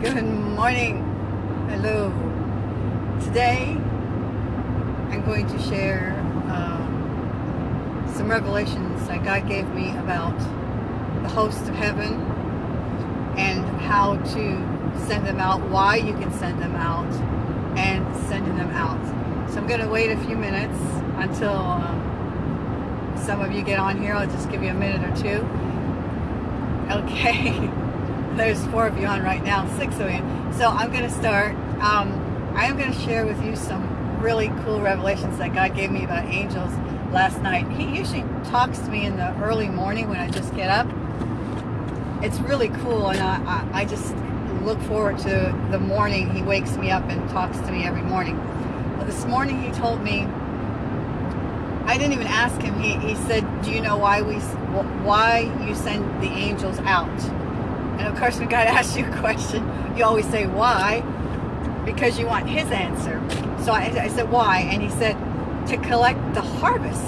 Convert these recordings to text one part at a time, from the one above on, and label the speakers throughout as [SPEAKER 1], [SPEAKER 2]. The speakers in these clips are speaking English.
[SPEAKER 1] Good morning. Hello. Today, I'm going to share um, some revelations that God gave me about the host of heaven and how to send them out, why you can send them out, and sending them out. So I'm going to wait a few minutes until um, some of you get on here. I'll just give you a minute or two. Okay. There's four of you on right now, six of you. So I'm going to start. Um, I am going to share with you some really cool revelations that God gave me about angels last night. He usually talks to me in the early morning when I just get up. It's really cool, and I, I, I just look forward to the morning he wakes me up and talks to me every morning. This morning he told me, I didn't even ask him. He, he said, do you know why we why you send the angels out? And of course, when God asks you a question, you always say, why? Because you want his answer. So I, I said, why? And he said, to collect the harvest.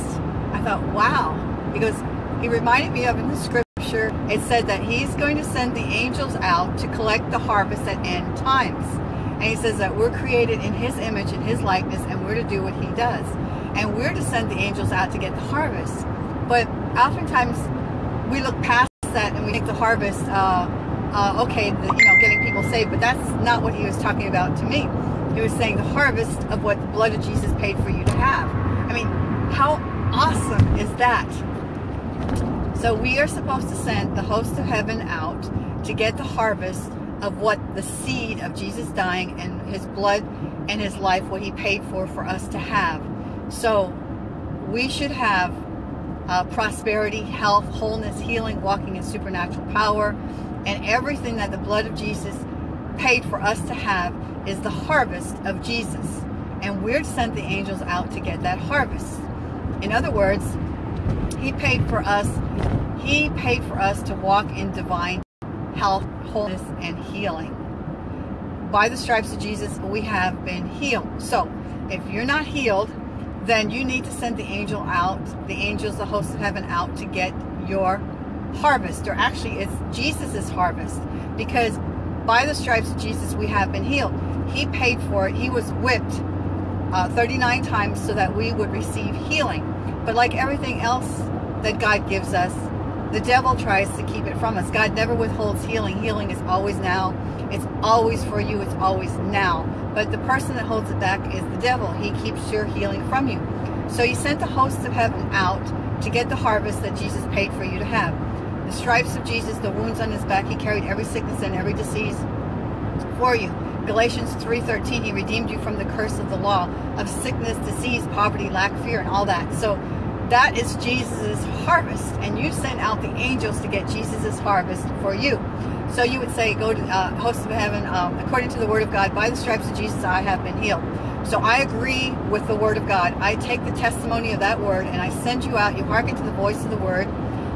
[SPEAKER 1] I thought, wow. Because he reminded me of in the scripture, it said that he's going to send the angels out to collect the harvest at end times. And he says that we're created in his image and his likeness, and we're to do what he does. And we're to send the angels out to get the harvest. But oftentimes, we look past that and we think the harvest, uh, uh, okay, the, you know, getting people saved, but that's not what he was talking about to me. He was saying the harvest of what the blood of Jesus paid for you to have. I mean, how awesome is that? So we are supposed to send the host of heaven out to get the harvest of what the seed of Jesus dying and his blood and his life, what he paid for for us to have. So we should have uh, prosperity, health, wholeness, healing, walking in supernatural power, and everything that the blood of Jesus paid for us to have is the harvest of Jesus. And we're sent the angels out to get that harvest. In other words, he paid for us, he paid for us to walk in divine health, wholeness, and healing. By the stripes of Jesus, we have been healed. So, if you're not healed, then you need to send the angel out, the angels, the host of heaven out to get your harvest. Or actually, it's Jesus's harvest. Because by the stripes of Jesus, we have been healed. He paid for it. He was whipped uh, 39 times so that we would receive healing. But like everything else that God gives us, the devil tries to keep it from us. God never withholds healing. Healing is always now. It's always for you. It's always now. But the person that holds it back is the devil. He keeps your healing from you. So he sent the hosts of heaven out to get the harvest that Jesus paid for you to have. The stripes of Jesus, the wounds on his back, he carried every sickness and every disease for you. Galatians 3.13, he redeemed you from the curse of the law of sickness, disease, poverty, lack, fear, and all that. So that is Jesus' harvest. And you sent out the angels to get Jesus' harvest for you. So you would say, go to uh, host of heaven, um, according to the word of God, by the stripes of Jesus I have been healed. So I agree with the word of God. I take the testimony of that word and I send you out. You hearken to the voice of the word.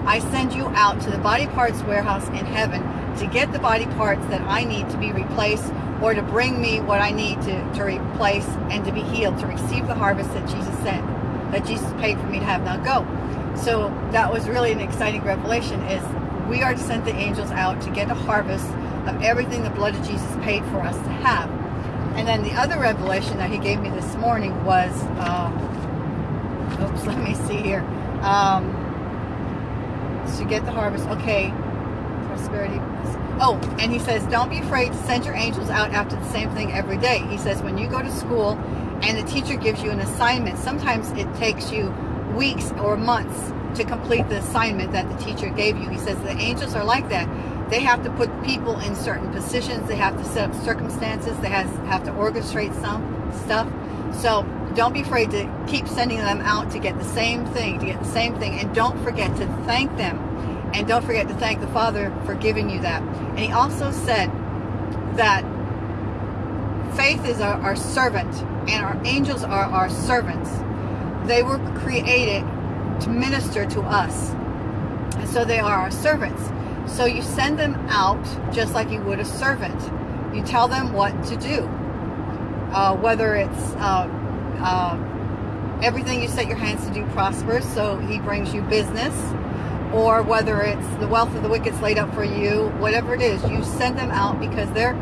[SPEAKER 1] I send you out to the body parts warehouse in heaven to get the body parts that I need to be replaced or to bring me what I need to, to replace and to be healed, to receive the harvest that Jesus sent, that Jesus paid for me to have. Now go. So that was really an exciting revelation is we are to send the angels out to get a harvest of everything the blood of Jesus paid for us to have. And then the other revelation that he gave me this morning was, uh, oops, let me see here. Um, to get the harvest, okay, prosperity. Oh, and he says, don't be afraid to send your angels out after the same thing every day. He says, when you go to school and the teacher gives you an assignment, sometimes it takes you weeks or months to complete the assignment that the teacher gave you. He says the angels are like that. They have to put people in certain positions. They have to set up circumstances. They have to orchestrate some stuff. So don't be afraid to keep sending them out to get the same thing, to get the same thing. And don't forget to thank them. And don't forget to thank the Father for giving you that. And he also said that faith is our, our servant and our angels are our servants. They were created to minister to us. And so they are our servants. So you send them out just like you would a servant. You tell them what to do. Uh, whether it's uh, uh, everything you set your hands to do prospers, so he brings you business, or whether it's the wealth of the wicked's laid up for you, whatever it is, you send them out because they're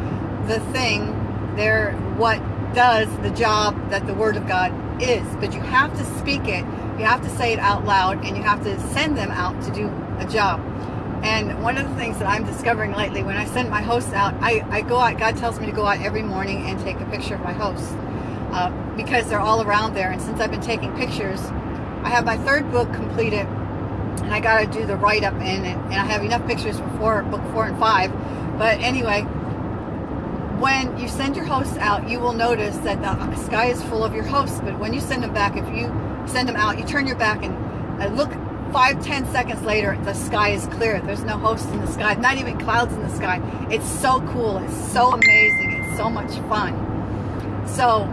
[SPEAKER 1] the thing. They're what does the job that the Word of God is. But you have to speak it. You have to say it out loud, and you have to send them out to do a job. And one of the things that I'm discovering lately, when I send my hosts out, I, I go out, God tells me to go out every morning and take a picture of my hosts uh, because they're all around there. And since I've been taking pictures, I have my third book completed and I got to do the write up in it. And I have enough pictures for four, book four and five. But anyway, when you send your hosts out, you will notice that the sky is full of your hosts. But when you send them back, if you send them out, you turn your back and look five, ten seconds later, the sky is clear. There's no hosts in the sky, not even clouds in the sky. It's so cool. It's so amazing. It's so much fun. So,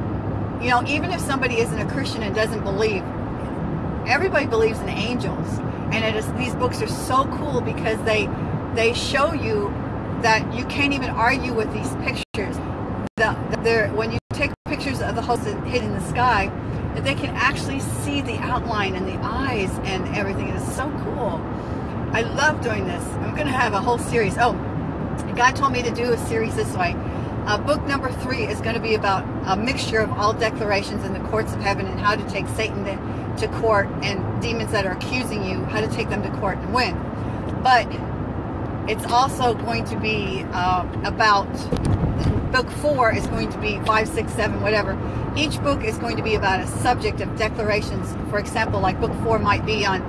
[SPEAKER 1] you know, even if somebody isn't a Christian and doesn't believe, everybody believes in angels. And it is, these books are so cool because they they show you that you can't even argue with these pictures. The, when you take pictures of the hosts hidden in the sky, that they can actually see the outline and the eyes and everything. It is so cool. I love doing this. I'm going to have a whole series. Oh, God told me to do a series this way. Uh, book number three is going to be about a mixture of all declarations in the courts of heaven and how to take Satan to, to court and demons that are accusing you, how to take them to court and win. But it's also going to be uh, about book four is going to be five, six, seven, whatever. Each book is going to be about a subject of declarations. For example, like book four might be on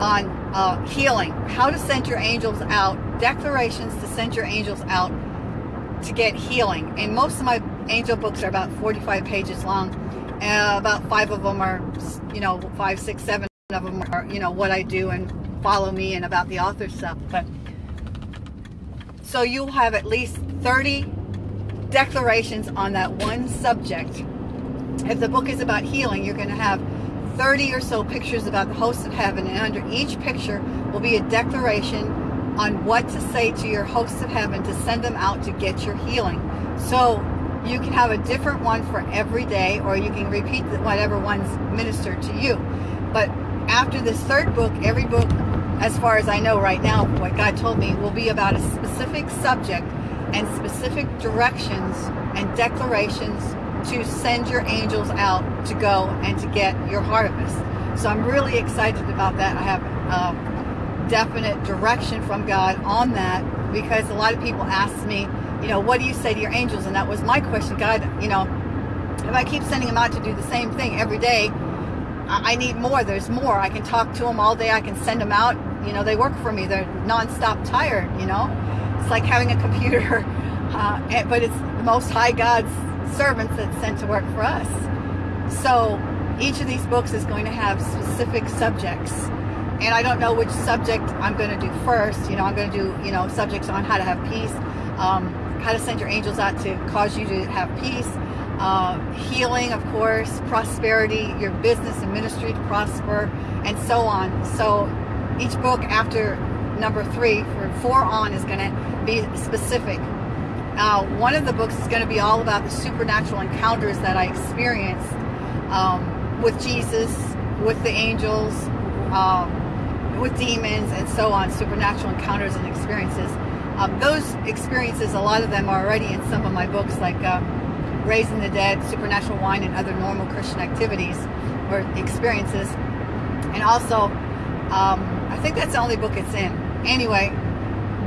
[SPEAKER 1] on uh, healing, how to send your angels out, declarations to send your angels out to get healing. And most of my angel books are about 45 pages long. Uh, about five of them are, you know, five, six, seven of them are, you know, what I do and follow me and about the author stuff. But so you'll have at least 30 declarations on that one subject. If the book is about healing, you're going to have 30 or so pictures about the hosts of heaven, and under each picture will be a declaration on what to say to your hosts of heaven to send them out to get your healing. So you can have a different one for every day, or you can repeat whatever one's ministered to you. But after this third book, every book, as far as I know right now, what God told me, will be about a specific subject and specific directions and declarations to send your angels out to go and to get your harvest. So I'm really excited about that. I have um, definite direction from God on that because a lot of people ask me, you know, what do you say to your angels? And that was my question. God, you know, if I keep sending them out to do the same thing every day, I need more. There's more. I can talk to them all day. I can send them out. You know, they work for me. They're nonstop tired, you know. It's like having a computer, uh, but it's the Most High God's servants that's sent to work for us. So each of these books is going to have specific subjects. And I don't know which subject I'm going to do first. You know, I'm going to do, you know, subjects on how to have peace, um, how to send your angels out to cause you to have peace, uh, healing, of course, prosperity, your business and ministry to prosper, and so on. So each book after number three, four on, is going to be specific. Uh, one of the books is going to be all about the supernatural encounters that I experienced um, with Jesus, with the angels, um, with demons, and so on, supernatural encounters and experiences. Um, those experiences, a lot of them are already in some of my books, like um, Raising the Dead, Supernatural Wine, and other normal Christian activities or experiences. And also, um, I think that's the only book it's in. Anyway,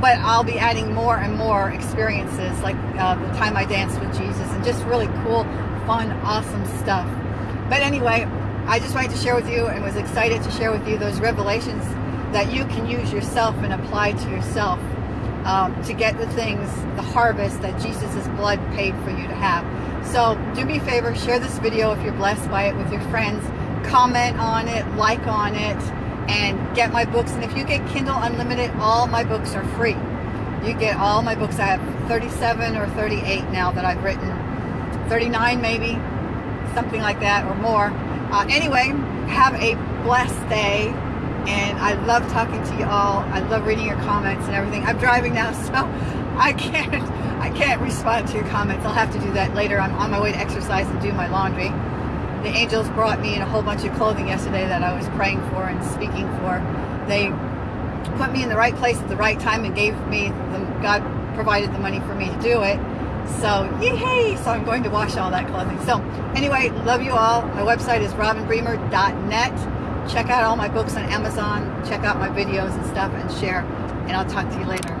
[SPEAKER 1] but I'll be adding more and more experiences like uh, the time I danced with Jesus and just really cool, fun, awesome stuff. But anyway, I just wanted to share with you and was excited to share with you those revelations that you can use yourself and apply to yourself um, to get the things, the harvest that Jesus' blood paid for you to have. So do me a favor, share this video if you're blessed by it with your friends. Comment on it, like on it, and get my books. And if you get Kindle Unlimited, all my books are free. You get all my books. I have 37 or 38 now that I've written. 39 maybe, something like that or more. Uh, anyway, have a blessed day. And I love talking to you all. I love reading your comments and everything. I'm driving now, so I can't I can't respond to your comments. I'll have to do that later. I'm on my way to exercise and do my laundry the angels brought me in a whole bunch of clothing yesterday that I was praying for and speaking for. They put me in the right place at the right time and gave me, the, God provided the money for me to do it. So, yay! So I'm going to wash all that clothing. So anyway, love you all. My website is robinbremer.net. Check out all my books on Amazon. Check out my videos and stuff and share. And I'll talk to you later.